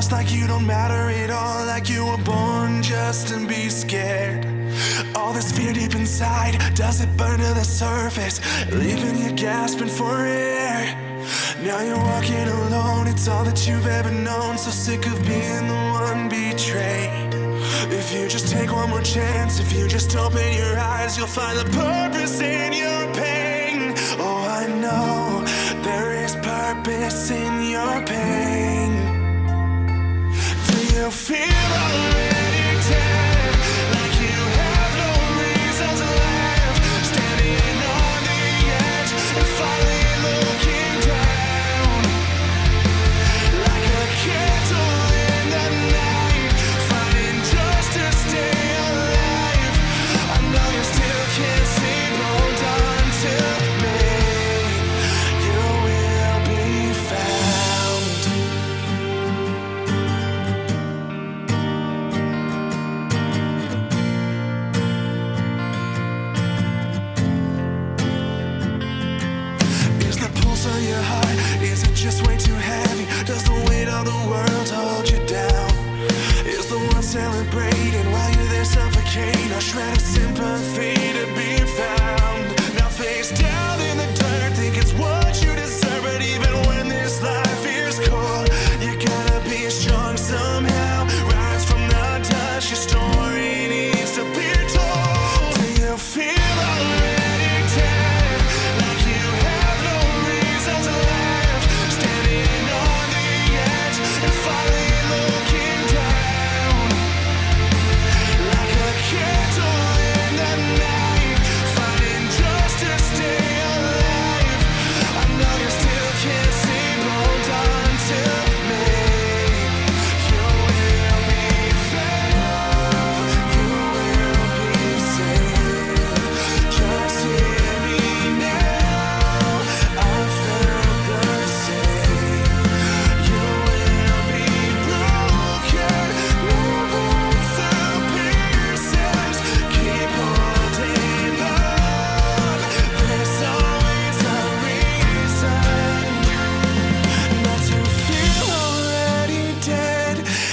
lost like you don't matter at all Like you were born just to be scared. All this fear deep inside, does it burn to the surface? Leaving you gasping for air. Now you're walking alone, it's all that you've ever known. So sick of being the one betrayed. If you just take one more chance, if you just open your eyes You'll find the purpose in your pain. Oh, I know, there is purpose in your pain feel alive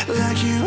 like you